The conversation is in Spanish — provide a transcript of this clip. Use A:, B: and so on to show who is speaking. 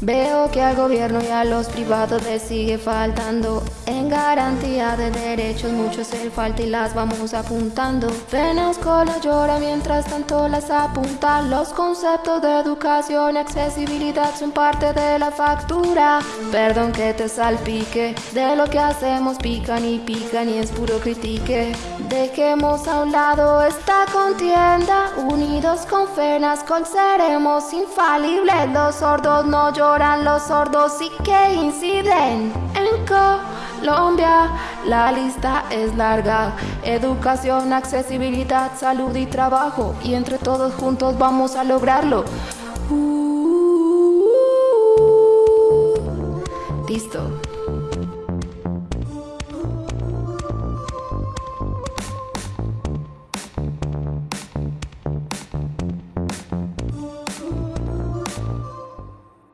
A: Veo que al gobierno y a los privados les sigue faltando. En garantía de derechos muchos el falta y las vamos apuntando. Penas cola llora mientras tanto las apuntan Los conceptos de educación y accesibilidad son parte de la factura. Perdón que te salpique, de lo que hacemos pican y pican y es puro critique. Dejemos a un lado esta contienda Unidos con FENASCOL seremos infalibles Los sordos no lloran los sordos y que inciden en Colombia. La lista es larga, educación, accesibilidad, salud y trabajo y entre todos juntos vamos a lograrlo. Uh, listo.